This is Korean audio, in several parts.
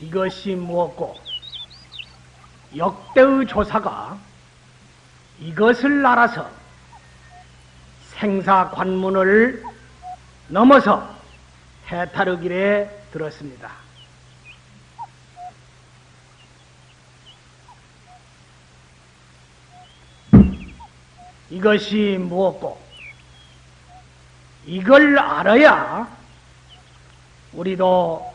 이것이 무엇고 역대의 조사가 이것을 알아서 생사 관문을 넘어서 해탈의 길에 들었습니다. 이것이 무엇고 이걸 알아야 우리도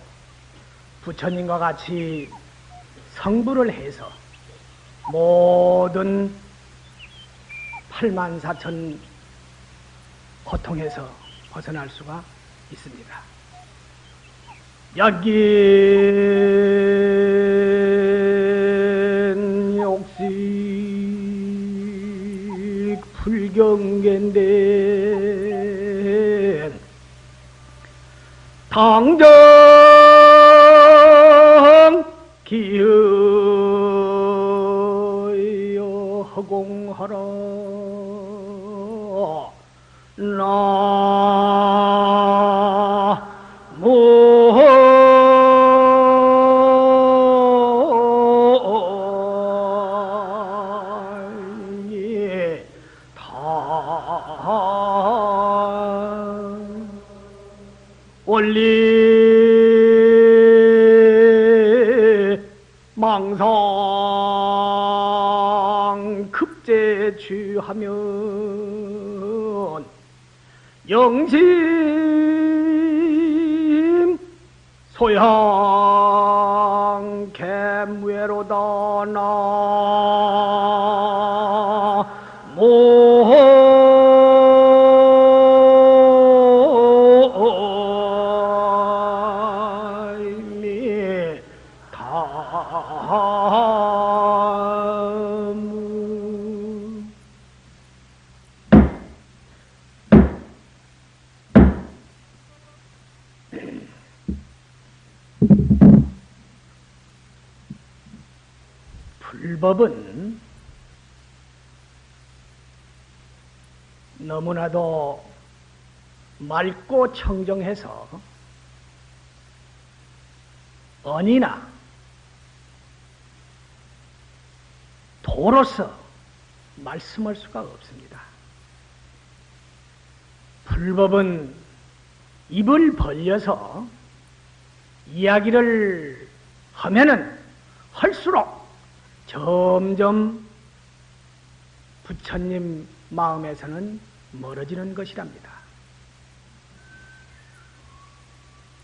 부처님과 같이 성불을 해서 모든 8만 4천 고통에서 벗어날 수가 있습니다. 여긴 불경계 소양 개무회로다 나 청정해서 언이나 도로서 말씀할 수가 없습니다. 불법은 입을 벌려서 이야기를 하면은 할수록 점점 부처님 마음에서는 멀어지는 것이랍니다.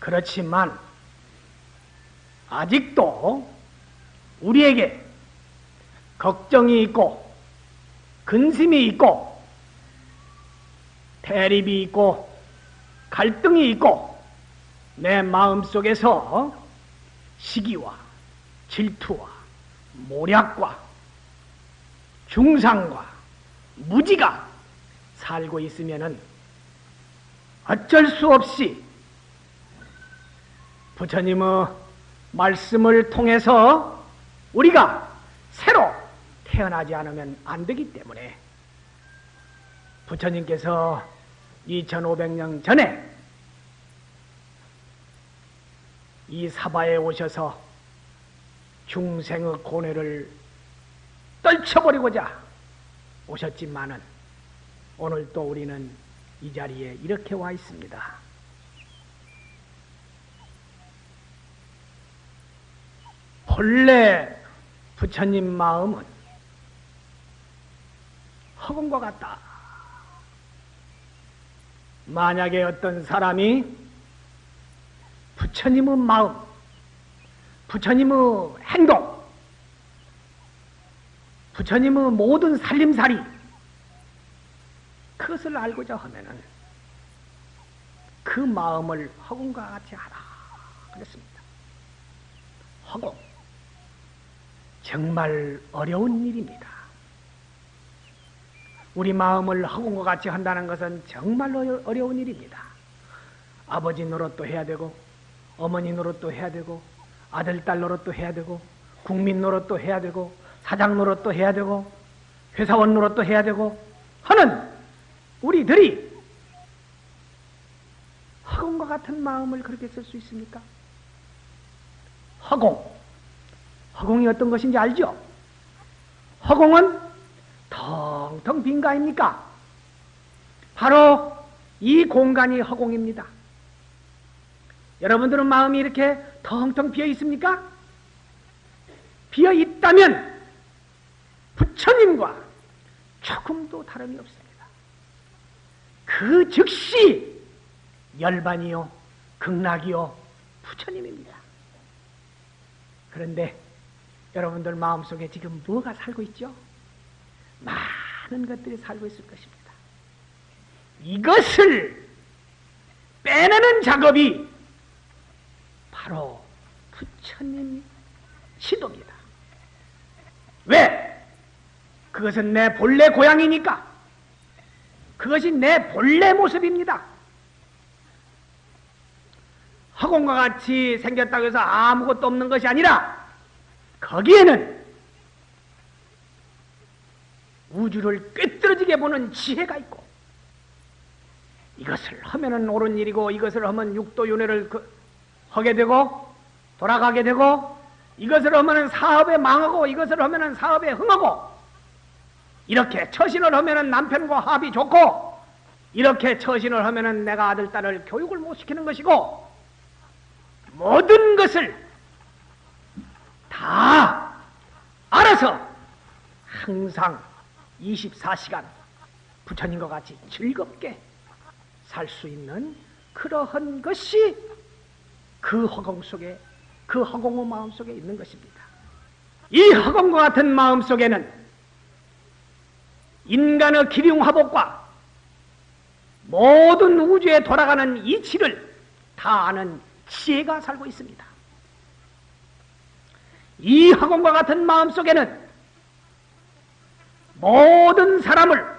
그렇지만 아직도 우리에게 걱정이 있고 근심이 있고 대립이 있고 갈등이 있고 내 마음 속에서 시기와 질투와 모략과 중상과 무지가 살고 있으면은 어쩔 수 없이 부처님의 말씀을 통해서 우리가 새로 태어나지 않으면 안 되기 때문에 부처님께서 2500년 전에 이 사바에 오셔서 중생의 고뇌를 떨쳐버리고자 오셨지만은 오늘 또 우리는 이 자리에 이렇게 와 있습니다. 본래 부처님 마음은 허공과 같다. 만약에 어떤 사람이 부처님의 마음, 부처님의 행동, 부처님의 모든 살림살이 그것을 알고자 하면은 그 마음을 허공과 같이 하라 그랬습니다. 허공 정말 어려운 일입니다. 우리 마음을 허공과 같이 한다는 것은 정말 어려운 일입니다. 아버지 노릇도 해야 되고 어머니 노릇도 해야 되고 아들 딸 노릇도 해야 되고 국민 노릇도 해야 되고 사장 노릇도 해야 되고 회사원 노릇도 해야 되고 하는 우리들이 허공과 같은 마음을 그렇게 쓸 수 있습니까? 허공. 허공이 어떤 것인지 알죠? 허공은 텅텅 빈거 아닙니까? 바로 이 공간이 허공입니다. 여러분들은 마음이 이렇게 텅텅 비어 있습니까? 비어 있다면 부처님과 조금도 다름이 없습니다. 그 즉시 열반이요, 극락이요, 부처님입니다. 그런데 여러분들 마음속에 지금 뭐가 살고 있죠? 많은 것들이 살고 있을 것입니다. 이것을 빼내는 작업이 바로 부처님 시도입니다. 왜? 그것은 내 본래 고향이니까. 그것이 내 본래 모습입니다. 허공과 같이 생겼다고 해서 아무것도 없는 것이 아니라 거기에는 우주를 꿰뚫어지게 보는 지혜가 있고 이것을 하면은 옳은 일이고 이것을 하면 육도윤회를 그, 하게 되고 돌아가게 되고 이것을 하면은 사업에 망하고 이것을 하면은 사업에 흥하고 이렇게 처신을 하면은 남편과 합이 좋고 이렇게 처신을 하면은 내가 아들 딸을 교육을 못 시키는 것이고 모든 것을 다 알아서 항상 24시간 부처님과 같이 즐겁게 살 수 있는 그러한 것이 그 허공 속에 그 허공의 마음 속에 있는 것입니다. 이 허공과 같은 마음 속에는 인간의 기륭화복과 모든 우주에 돌아가는 이치를 다 아는 지혜가 살고 있습니다. 이 학원과 같은 마음 속에는 모든 사람을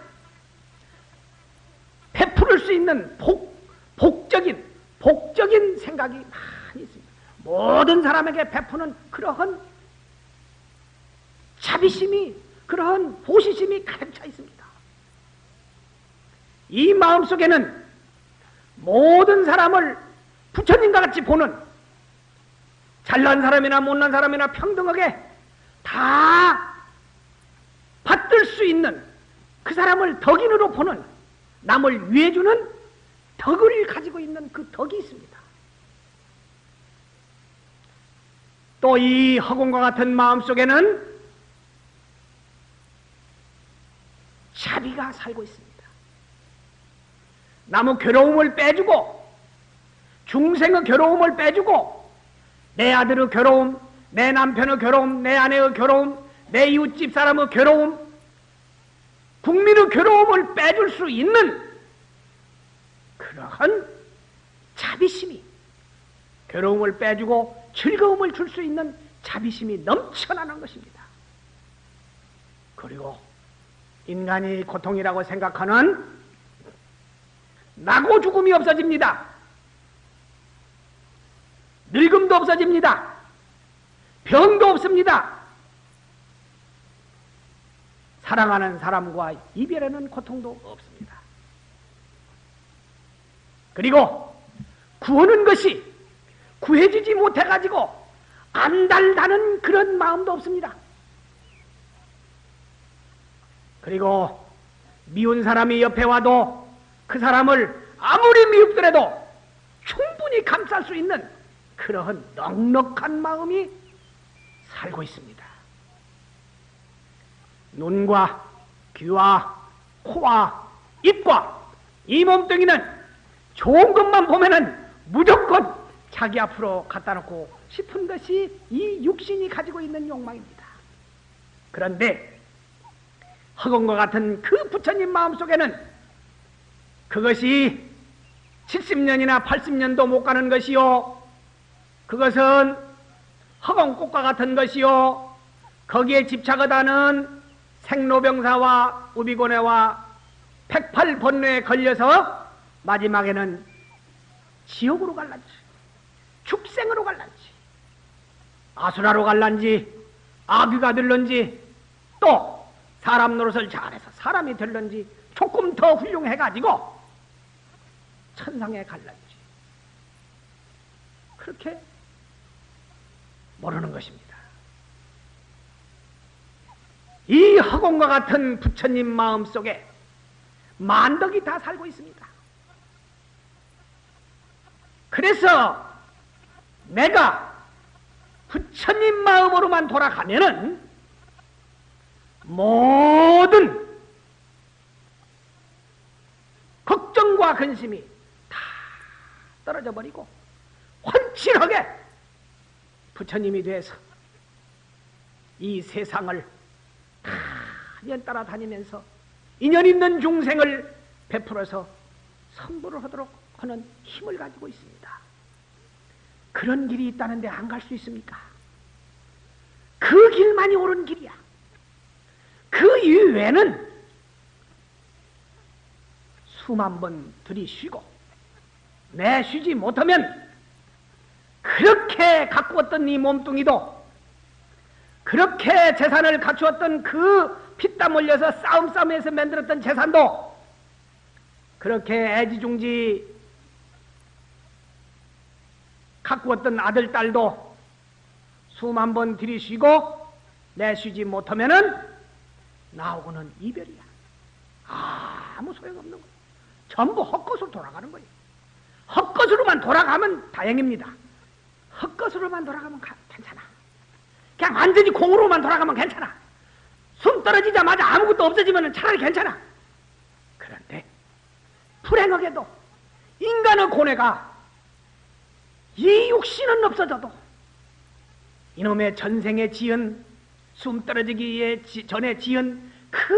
베풀을 수 있는 복, 복적인, 복적인 생각이 많이 있습니다. 모든 사람에게 베푸는 그러한 자비심이, 그러한 호시심이 가득 차 있습니다. 이 마음 속에는 모든 사람을 부처님과 같이 보는 잘난 사람이나 못난 사람이나 평등하게 다 받들 수 있는 그 사람을 덕인으로 보는 남을 위해주는 덕을 가지고 있는 그 덕이 있습니다. 또 이 허공과 같은 마음 속에는 자비가 살고 있습니다. 남의 괴로움을 빼주고 중생의 괴로움을 빼주고 내 아들의 괴로움, 내 남편의 괴로움, 내 아내의 괴로움, 내 이웃집 사람의 괴로움, 국민의 괴로움을 빼줄 수 있는 그러한 자비심이 괴로움을 빼주고 즐거움을 줄 수 있는 자비심이 넘쳐나는 것입니다. 그리고 인간이 고통이라고 생각하는 나고 죽음이 없어집니다. 늙음도 없어집니다. 병도 없습니다. 사랑하는 사람과 이별하는 고통도 없습니다. 그리고 구하는 것이 구해지지 못해가지고 안달다는 그런 마음도 없습니다. 그리고 미운 사람이 옆에 와도 그 사람을 아무리 미흡더라도 충분히 감쌀 수 있는 그러한 넉넉한 마음이 살고 있습니다. 눈과 귀와 코와 입과 이 몸뚱이는 좋은 것만 보면은 무조건 자기 앞으로 갖다 놓고 싶은 것이 이 육신이 가지고 있는 욕망입니다. 그런데 허공과 같은 그 부처님 마음속에는 그것이 70년이나 80년도 못 가는 것이요. 그것은 허공꽃과 같은 것이요. 거기에 집착하다는 생로병사와 우비고뇌와 백팔번뇌에 걸려서 마지막에는 지옥으로 갈라지. 축생으로 갈란지. 아수라로 갈란지 아귀가 될런지 또 사람 노릇을 잘해서 사람이 될런지 조금 더 훌륭해가지고 천상에 갈란지. 그렇게 모르는 것입니다. 이 허공과 같은 부처님 마음 속에 만덕이 다 살고 있습니다. 그래서 내가 부처님 마음으로만 돌아가면은 모든 걱정과 근심이 다 떨어져 버리고 환칠하게 부처님이 돼서 이 세상을 다 따라다니면서 인연 있는 중생을 베풀어서 선보를 하도록 하는 힘을 가지고 있습니다. 그런 길이 있다는데 안 갈 수 있습니까? 그 길만이 옳은 길이야. 그 이외에는 수만 번 들이쉬고 내쉬지 못하면 그렇게 가꾸었던 이 몸뚱이도 그렇게 재산을 갖추었던 그 피땀 흘려서 싸움 싸움에서 만들었던 재산도 그렇게 애지중지 가꾸었던 아들, 딸도 수만 번 들이쉬고 내쉬지 못하면은 나오고는 이별이야. 아무 소용없는 거야. 전부 헛것으로 돌아가는 거예요. 헛것으로만 돌아가면 다행입니다. 헛것으로만 돌아가면 가, 괜찮아. 그냥 완전히 공으로만 돌아가면 괜찮아. 숨 떨어지자마자 아무것도 없어지면 차라리 괜찮아. 그런데 불행하게도 인간의 고뇌가 이 육신은 없어져도 이놈의 전생에 지은 숨 떨어지기 전에 지은 그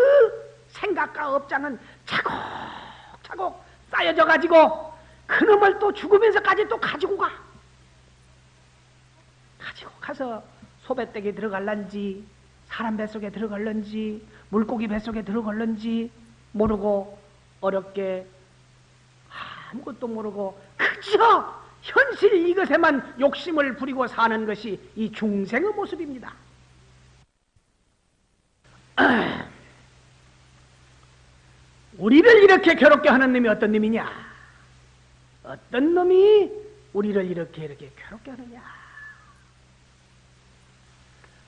생각과 업장은 차곡차곡 쌓여져 가지고 그놈을 또 죽으면서까지 또 가지고 가. 가지고 가서 소배댁에 들어갈란지 사람 뱃속에 들어갈런지 물고기 뱃속에 들어갈런지 모르고 어렵게 아무것도 모르고 그저 현실 이것에만 욕심을 부리고 사는 것이 이 중생의 모습입니다. 우리를 이렇게 괴롭게 하는 놈이 어떤 놈이냐? 어떤 놈이 우리를 이렇게 이렇게 괴롭게 하느냐?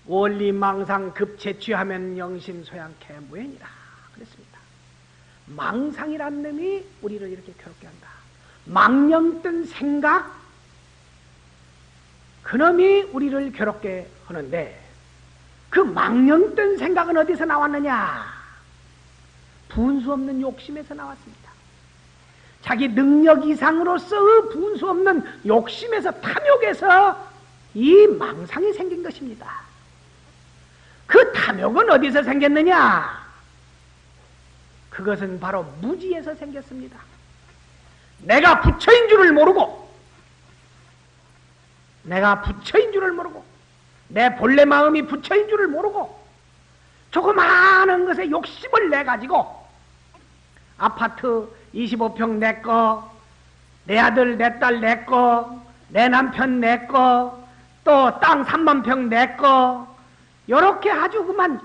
원리 망상 급체취하면 영신 소양 개무행이라 그랬습니다. 망상이란 놈이 우리를 이렇게 괴롭게 한다. 망령뜬 생각 그놈이 우리를 괴롭게 하는데 그 망령뜬 생각은 어디서 나왔느냐? 분수 없는 욕심에서 나왔습니다. 자기 능력 이상으로서 분수 없는 욕심에서 탐욕에서 이 망상이 생긴 것입니다. 그 탐욕은 어디서 생겼느냐? 그것은 바로 무지에서 생겼습니다. 내가 부처인 줄을 모르고 내가 부처인 줄을 모르고 내 본래 마음이 부처인 줄을 모르고 조그마한 것에 욕심을 내 가지고 아파트 25평 내 거, 내 아들, 내 딸 내 거, 내 남편 내 거, 또 땅 3만 평 내 거, 요렇게 아주 그만,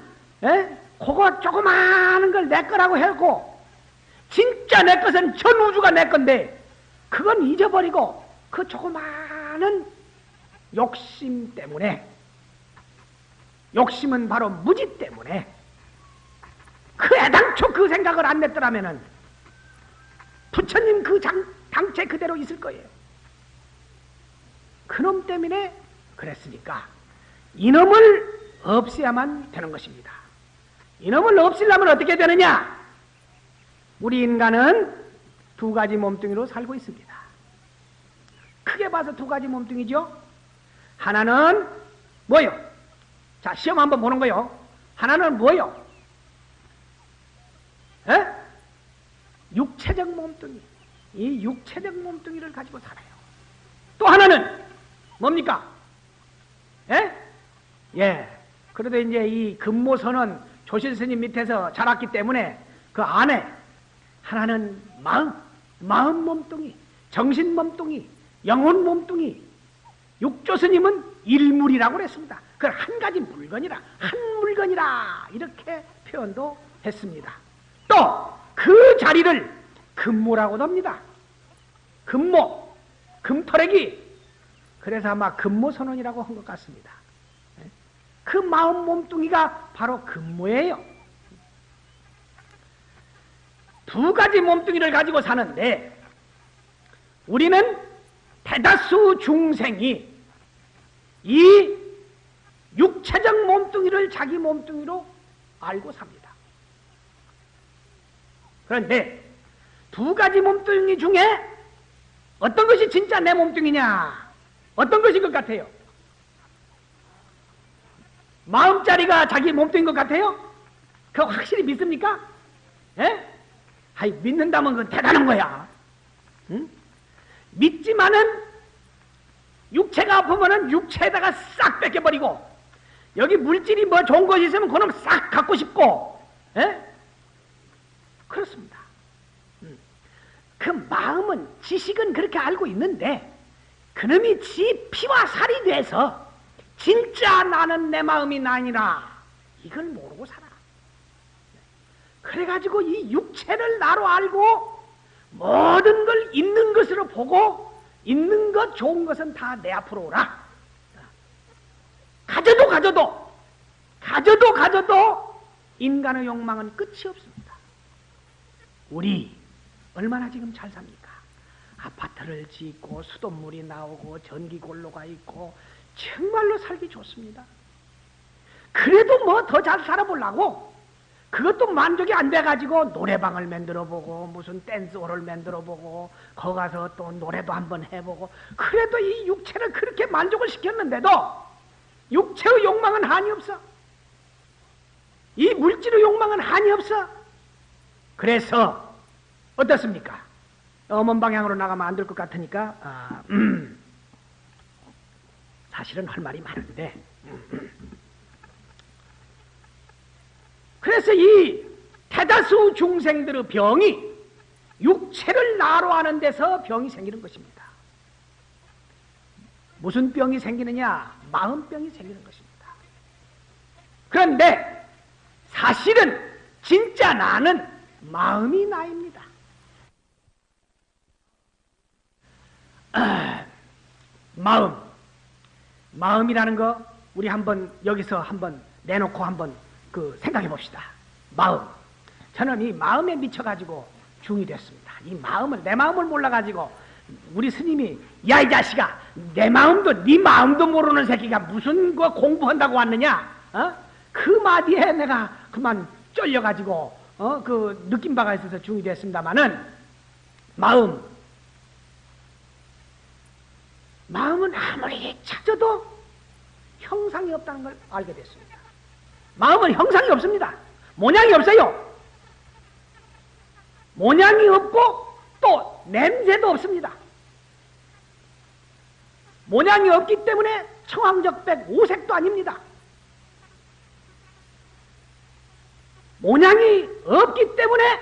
에? 그거 조그마한 걸 내 거라고 해고 진짜 내 것은 전 우주가 내 건데 그건 잊어버리고 그 조그마한 욕심 때문에 욕심은 바로 무지 때문에 그 애당초 그 생각을 안 냈더라면은 부처님 그 장, 당체 그대로 있을 거예요. 그놈 때문에 그랬으니까 이놈을 없애야만 되는 것입니다. 이놈을 없애려면 어떻게 되느냐? 우리 인간은 두 가지 몸뚱이로 살고 있습니다. 크게 봐서 두 가지 몸뚱이죠. 하나는 뭐요? 자, 시험 한번 보는 거요. 하나는 뭐요? 에? 육체적 몸뚱이. 이 육체적 몸뚱이를 가지고 살아요. 또 하나는 뭡니까? 예? 예. 그래도 이제 이 금모선은 조실 스님 밑에서 자랐기 때문에 그 안에 하나는 마음, 마음 몸뚱이, 정신 몸뚱이, 영혼 몸뚱이, 육조 스님은 일물이라고 그랬습니다. 그걸 한 가지 물건이라, 한 물건이라, 이렇게 표현도 했습니다. 또, 그 자리를 금모라고도 합니다. 금모, 금터레기. 그래서 아마 금모 선언이라고 한 것 같습니다. 그 마음 몸뚱이가 바로 금모예요. 두 가지 몸뚱이를 가지고 사는데, 우리는 대다수 중생이 이 육체적 몸뚱이를 자기 몸뚱이로 알고 삽니다. 그런데 두 가지 몸뚱이 중에 어떤 것이 진짜 내 몸뚱이냐? 어떤 것인 것 같아요? 마음자리가 자기 몸뚱인 것 같아요? 그거 확실히 믿습니까? 예? 아이, 믿는다면 그건 대단한 거야. 응? 믿지만은 육체가 아프면은 육체에다가 싹 뺏겨버리고 여기 물질이 뭐 좋은 것이 있으면 그놈 싹 갖고 싶고 에? 그렇습니다. 음. 그 마음은 지식은 그렇게 알고 있는데 그놈이 지 피와 살이 돼서 진짜 나는 내 마음이 나니라 이걸 모르고 살아. 그래가지고 이 육체를 나로 알고 모든 걸 있는 것으로 보고 있는 것 좋은 것은 다 내 앞으로 오라. 가져도 가져도 가져도 가져도 인간의 욕망은 끝이 없습니다. 우리 얼마나 지금 잘 삽니까? 아파트를 짓고 수돗물이 나오고 전기골로가 있고 정말로 살기 좋습니다. 그래도 뭐 더 잘 살아보려고 그것도 만족이 안 돼가지고 노래방을 만들어 보고 무슨 댄스홀을 만들어 보고 거 가서 또 노래도 한번 해보고 그래도 이 육체를 그렇게 만족을 시켰는데도 육체의 욕망은 한이 없어. 이 물질의 욕망은 한이 없어. 그래서 어떻습니까? 어먼 방향으로 나가면 안 될 것 같으니까 아, 음, 사실은 할 말이 많은데 음, 그래서 이 대다수 중생들의 병이 육체를 나로 하는 데서 병이 생기는 것입니다. 무슨 병이 생기느냐? 마음병이 생기는 것입니다. 그런데 사실은 진짜 나는 마음이 나입니다. 아, 마음. 마음이라는 거 우리 한번 여기서 한번 내놓고 한번 그 생각해 봅시다. 마음. 저는 이 마음에 미쳐가지고 중이 됐습니다. 이 마음을, 내 마음을 몰라가지고 우리 스님이 야 이 자식아 내 마음도 네 마음도 모르는 새끼가 무슨 거 공부한다고 왔느냐? 어? 그 마디에 내가 그만 쫄려가지고 어? 그 느낀 바가 있어서 중이 됐습니다마는 마음 마음은 아무리 찾아도 형상이 없다는 걸 알게 됐습니다. 마음은 형상이 없습니다. 모양이 없어요. 모양이 없고 또 냄새도 없습니다. 모양이 없기 때문에 청황적백 오색도 아닙니다. 모양이 없기 때문에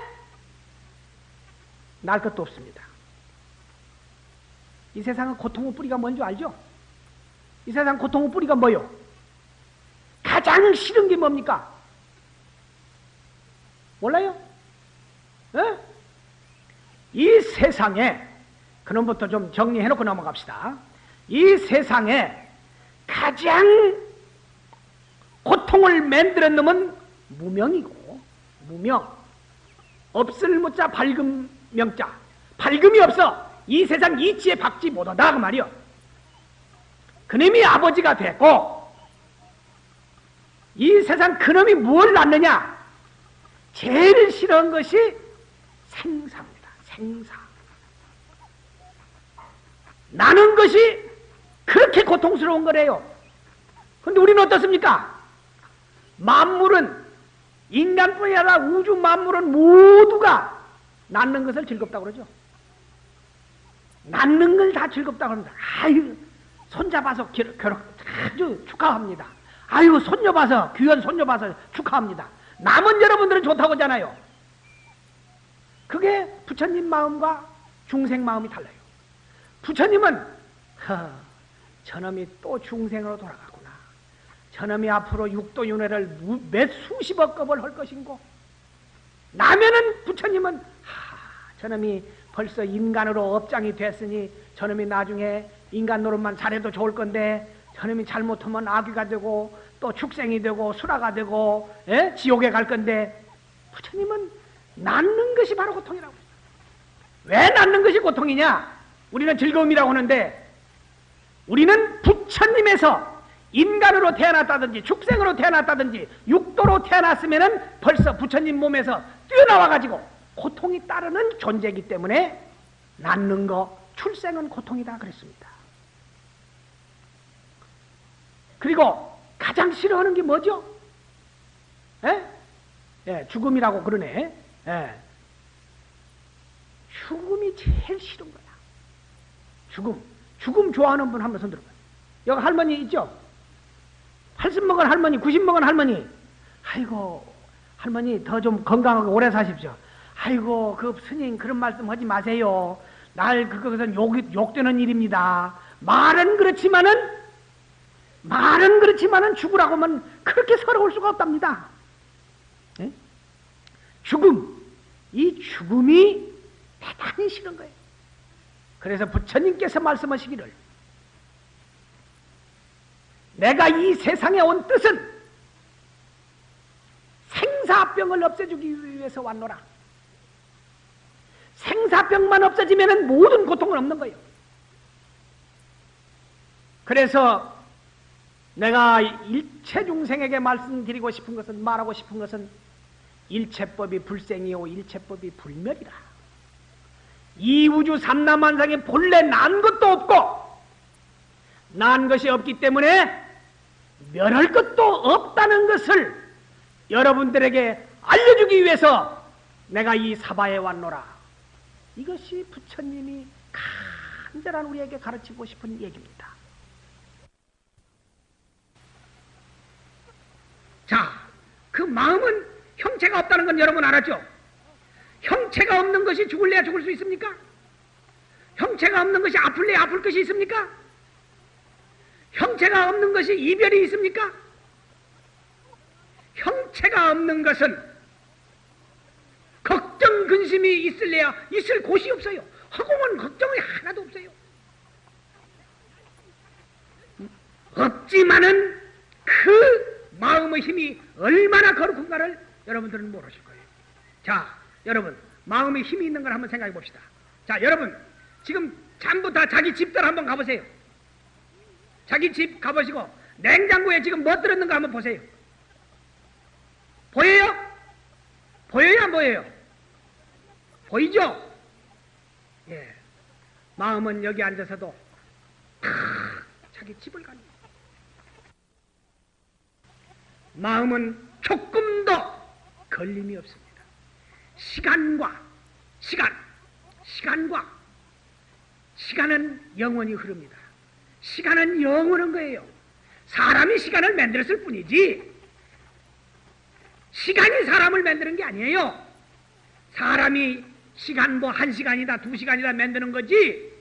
날 것도 없습니다. 이 세상은 고통의 뿌리가 뭔지 알죠? 이 세상 고통의 뿌리가 뭐요? 가장 싫은 게 뭡니까? 몰라요? 에? 이 세상에 그놈부터 좀 정리해놓고 넘어갑시다. 이 세상에 가장 고통을 만드는 놈은 무명이고 무명 없을 무자 밝음 명자 밝음이 없어 이 세상 이치에 박지 못하다 그 말이요 그놈이 아버지가 됐고 이 세상 그놈이 무엇을 낳느냐 제일 싫어한 것이 생사입니다 생사 나는 것이 그렇게 고통스러운 거래요. 근데 우리는 어떻습니까? 만물은 인간뿐이 아니라 우주 만물은 모두가 낳는 것을 즐겁다고 그러죠. 낳는 걸 다 즐겁다고 합니다. 아유, 손잡아서 결혼 아주 축하합니다. 아유, 손녀 봐서, 귀한 손녀 봐서 축하합니다. 남은 여러분들은 좋다고 하잖아요. 그게 부처님 마음과 중생 마음이 달라요. 부처님은, 허, 저놈이 또 중생으로 돌아가구나. 저놈이 앞으로 육도윤회를 몇 수십억 겁을 할 것인고 나면은 부처님은 하, 저놈이 벌써 인간으로 업장이 됐으니 저놈이 나중에 인간 노릇만 잘해도 좋을 건데 저놈이 잘못하면 아귀가 되고 또 축생이 되고 수라가 되고 에? 지옥에 갈 건데 부처님은 낳는 것이 바로 고통이라고 왜 낳는 것이 고통이냐? 우리는 즐거움이라고 하는데 우리는 부처님에서 인간으로 태어났다든지 축생으로 태어났다든지 육도로 태어났으면은 벌써 부처님 몸에서 뛰어나와 가지고 고통이 따르는 존재이기 때문에 낳는 거 출생은 고통이다 그랬습니다. 그리고 가장 싫어하는 게 뭐죠? 에? 예, 죽음이라고 그러네. 예. 죽음이 제일 싫은 거야. 죽음. 죽음 좋아하는 분 한번 손 들어봐요. 여기 할머니 있죠? 80 먹은 할머니, 90 먹은 할머니. 아이고, 할머니 더 좀 건강하고 오래 사십시오. 아이고, 그 스님 그런 말씀 하지 마세요. 날 그것은 욕, 욕되는 일입니다. 말은 그렇지만은, 말은 그렇지만은 죽으라고 하면 그렇게 서러울 수가 없답니다. 네? 죽음. 이 죽음이 대단히 싫은 거예요. 그래서 부처님께서 말씀하시기를 내가 이 세상에 온 뜻은 생사병을 없애주기 위해서 왔노라. 생사병만 없어지면 모든 고통은 없는 거예요. 그래서 내가 일체 중생에게 말씀드리고 싶은 것은 말하고 싶은 것은 일체법이 불생이요 일체법이 불멸이라. 이 우주 삼남만상에 본래 난 것도 없고 난 것이 없기 때문에 멸할 것도 없다는 것을 여러분들에게 알려주기 위해서 내가 이 사바에 왔노라. 이것이 부처님이 간절한 우리에게 가르치고 싶은 얘기입니다. 자, 그 마음은 형체가 없다는 건 여러분 알았죠? 형체가 없는 것이 죽을래야 죽을 수 있습니까? 형체가 없는 것이 아플래야 아플 것이 있습니까? 형체가 없는 것이 이별이 있습니까? 형체가 없는 것은 걱정 근심이 있을래야 있을 곳이 없어요. 허공은 걱정이 하나도 없어요. 없지만은 그 마음의 힘이 얼마나 거룩한가를 여러분들은 모르실 거예요. 자, 여러분 마음에 힘이 있는 걸 한번 생각해 봅시다. 자, 여러분 지금 전부 다 자기 집들 한번 가보세요. 자기 집 가보시고 냉장고에 지금 뭐 들었는가 한번 보세요. 보여요? 보여요? 안 보여요? 보이죠? 예. 마음은 여기 앉아서도 자기 집을 가는 마음은 조금도 걸림이 없습니다. 시간과 시간, 시간과 시간은 영원히 흐릅니다. 시간은 영원한 거예요. 사람이 시간을 만들었을 뿐이지 시간이 사람을 만드는 게 아니에요. 사람이 시간 뭐 한 시간이다 두 시간이다 만드는 거지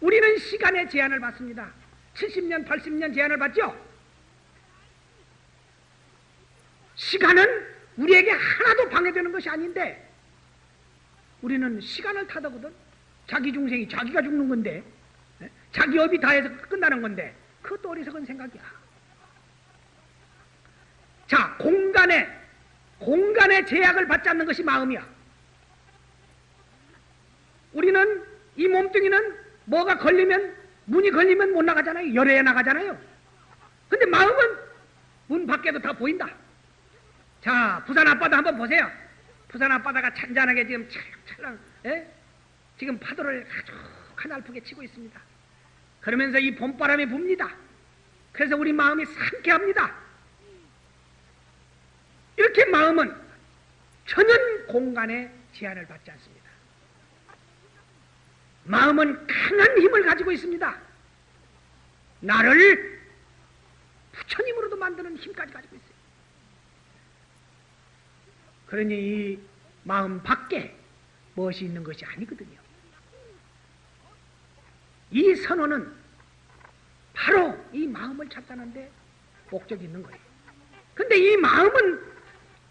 우리는 시간의 제한을 받습니다. 70년 80년 제한을 받죠. 시간은 우리에게 하나도 방해되는 것이 아닌데 우리는 시간을 타더거든. 자기 중생이 자기가 죽는 건데 자기 업이 다 해서 끝나는 건데 그것도 어리석은 생각이야. 자, 공간에 공간의 제약을 받지 않는 것이 마음이야. 우리는 이 몸뚱이는 뭐가 걸리면 문이 걸리면 못 나가잖아요. 열에 나가잖아요. 근데 마음은 문 밖에도 다 보인다. 자, 부산 앞바다 한번 보세요. 부산 앞바다가 찬잔하게 지금 찰랑찰랑, 예? 지금 파도를 아주 가날프게 치고 있습니다. 그러면서 이 봄바람이 붑니다. 그래서 우리 마음이 상쾌합니다. 이렇게 마음은 전혀 공간에 제한을 받지 않습니다. 마음은 강한 힘을 가지고 있습니다. 나를 부처님으로도 만드는 힘까지 가지고 있어요. 그러니 이 마음 밖에 무엇이 있는 것이 아니거든요. 이 선언은 바로 이 마음을 찾다는데 목적이 있는 거예요. 근데 이 마음은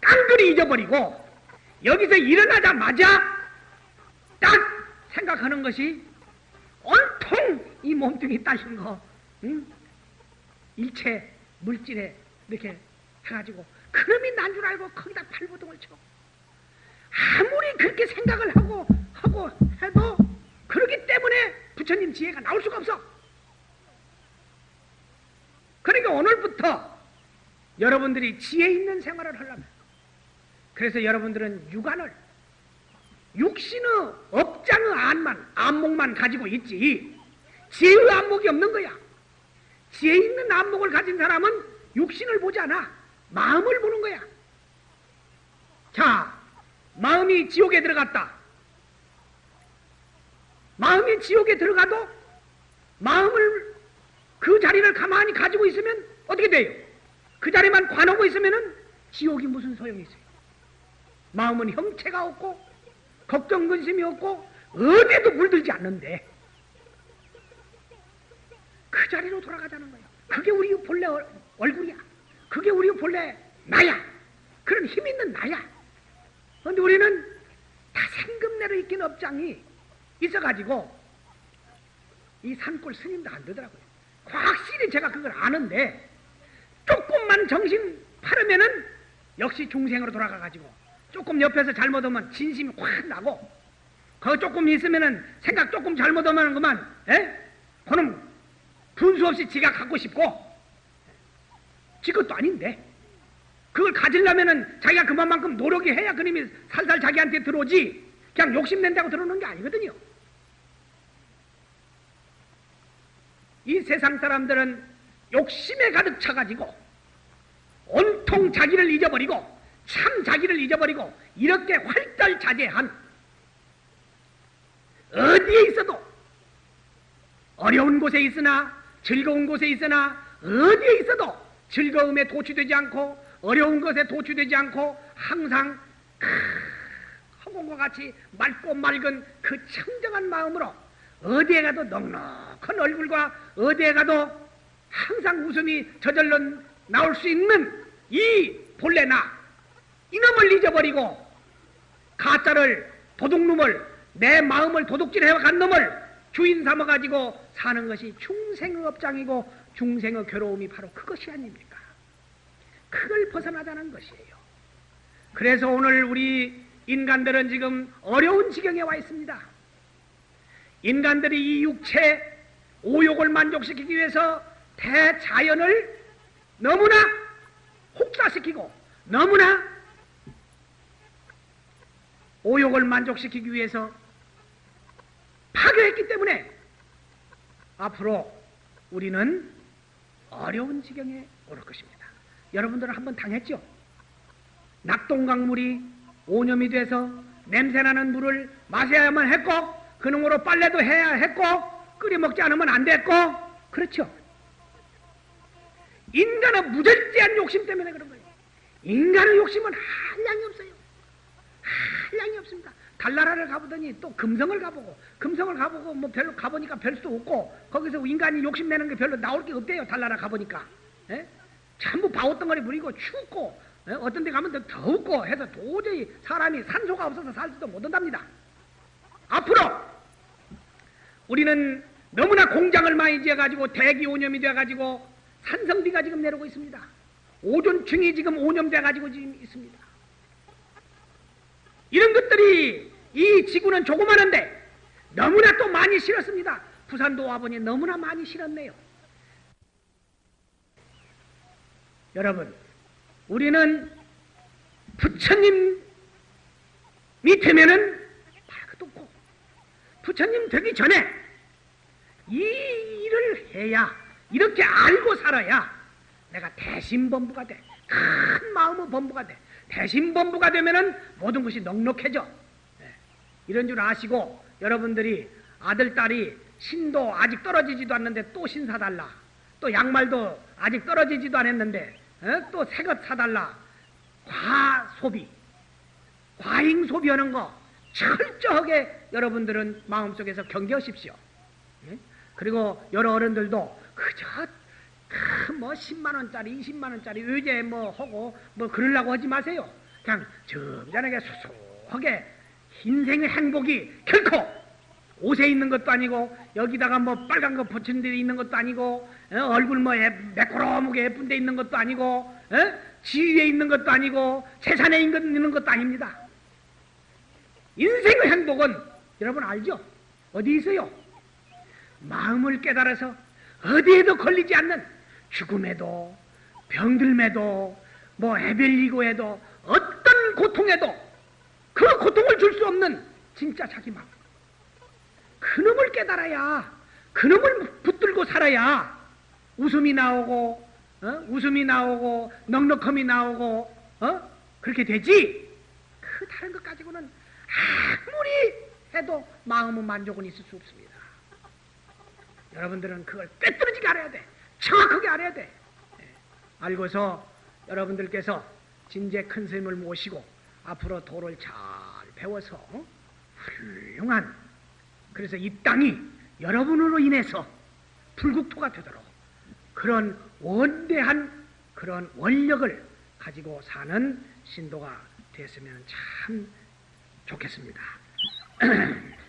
깡그리 잊어버리고 여기서 일어나자마자 딱 생각하는 것이 온통 이 몸뚱이 따신 거, 응? 일체 물질에 이렇게 해가지고 그놈이 난 줄 알고 거기다 발버둥을 쳐. 아무리 그렇게 생각을 하고 하고 해도 그러기 때문에 부처님 지혜가 나올 수가 없어. 그러니까 오늘부터 여러분들이 지혜 있는 생활을 하려면 그래서 여러분들은 육안을 육신의 업장의 안만 안목만 가지고 있지 지혜의 안목이 없는 거야. 지혜 있는 안목을 가진 사람은 육신을 보지 않아 마음을 보는 거야. 자, 마음이 지옥에 들어갔다. 마음이 지옥에 들어가도 마음을 그 자리를 가만히 가지고 있으면 어떻게 돼요? 그 자리만 관하고 있으면은 지옥이 무슨 소용이 있어요? 마음은 형체가 없고 걱정 근심이 없고 어디에도 물들지 않는데 그 자리로 돌아가자는 거예요. 그게 우리 본래 얼- 얼굴이야. 그게 우리 본래 나야. 그런 힘 있는 나야. 그런데 우리는 다 생금내로 익힌 업장이 있어가지고 이 산골 스님도 안 되더라고요. 확실히 제가 그걸 아는데 조금만 정신 파르면은 역시 중생으로 돌아가가지고 조금 옆에서 잘못하면 진심이 확 나고 거 조금 있으면은 생각 조금 잘못하면 그만 에? 그놈 분수 없이 지가 갖고 싶고 지 것도 아닌데. 그걸 가지려면은 자기가 그만큼 노력이 해야 그놈이 살살 자기한테 들어오지. 그냥 욕심낸다고 들어오는 게 아니거든요. 이 세상 사람들은 욕심에 가득 차가지고 온통 자기를 잊어버리고 참 자기를 잊어버리고 이렇게 활달자제한 어디에 있어도 어려운 곳에 있으나 즐거운 곳에 있으나 어디에 있어도 즐거움에 도취되지 않고 어려운 것에 도취되지 않고 항상 크, 허공과 같이 맑고 맑은 그 청정한 마음으로 어디에 가도 넉넉한 얼굴과 어디에 가도 항상 웃음이 저절로 나올 수 있는 이 본래 나 이놈을 잊어버리고 가짜를 도둑놈을 내 마음을 도둑질해 간 놈을 주인 삼아 가지고 사는 것이 중생의 업장이고 중생의 괴로움이 바로 그것이 아닙니까? 그걸 벗어나자는 것이에요. 그래서 오늘 우리 인간들은 지금 어려운 지경에 와 있습니다. 인간들이 이 육체 오욕을 만족시키기 위해서 대자연을 너무나 혹사시키고 너무나 오욕을 만족시키기 위해서 파괴했기 때문에 앞으로 우리는 어려운 지경에 오를 것입니다. 여러분들은 한번 당했죠? 낙동강물이 오염이 돼서 냄새나는 물을 마셔야만 했고 그놈으로 빨래도 해야 했고 끓여 먹지 않으면 안 됐고 그렇죠? 인간의 무절제한 욕심 때문에 그런 거예요. 인간의 욕심은 한량이 없어요. 한량이 없습니다. 달나라를 가보더니 또 금성을 가보고 금성을 가보고 뭐 별로 가보니까 별 수도 없고 거기서 인간이 욕심내는 게 별로 나올 게 없대요. 달나라 가보니까 예? 전부 바오덩어리 부리고 춥고 예? 어떤 데 가면 더 더웠고 해서 도저히 사람이 산소가 없어서 살지도 못한답니다. 앞으로 우리는 너무나 공장을 많이 지어가지고 대기 오염이 돼가지고 산성비가 지금 내려오고 있습니다. 오존층이 지금 오염돼가지고 지금 있습니다. 이런 것들이 이 지구는 조그마한데 너무나 또 많이 실었습니다. 부산도 와보니 너무나 많이 실었네요. 여러분, 우리는 부처님이 되면은 말도 없고 부처님 되기 전에 이 일을 해야 이렇게 알고 살아야 내가 대신 범부가 돼. 큰 마음의 범부가 돼. 대신범부가 되면은 모든 것이 넉넉해져. 예. 이런 줄 아시고 여러분들이 아들, 딸이 신도 아직 떨어지지도 않는데 또 신 사달라. 또 양말도 아직 떨어지지도 않았는데 어? 또새 것 사달라. 과소비, 과잉 소비하는 거 철저하게 여러분들은 마음속에서 경계하십시오. 예? 그리고 여러 어른들도 그저 그 뭐 10만 원짜리, 20만 원짜리 의제 뭐 하고 뭐 그러려고 하지 마세요. 그냥 점잖하게 소소하게 인생의 행복이 결코 옷에 있는 것도 아니고 여기다가 뭐 빨간 거 붙인 데 있는 것도 아니고 어, 얼굴 뭐 예, 매끄러무게 예쁜 데 있는 것도 아니고 어? 지위에 있는 것도 아니고 재산에 있는 것도 아닙니다. 인생의 행복은 여러분 알죠? 어디 있어요? 마음을 깨달아서 어디에도 걸리지 않는 죽음에도 병들매도 뭐 애별리고에도 어떤 고통에도 그 고통을 줄 수 없는 진짜 자기 마음 그놈을 깨달아야 그놈을 붙들고 살아야 웃음이 나오고 어? 웃음이 나오고 넉넉함이 나오고 어? 그렇게 되지 그 다른 것 가지고는 아무리 해도 마음은 만족은 있을 수 없습니다 여러분들은 그걸 꿰뚫어지게 알아야 돼 정확하게 알아야 돼 예. 알고서 여러분들께서 진재 큰 스님을 모시고 앞으로 도를 잘 배워서 어? 훌륭한 그래서 이 땅이 여러분으로 인해서 불국토가 되도록 그런 원대한 그런 원력을 가지고 사는 신도가 됐으면 참 좋겠습니다.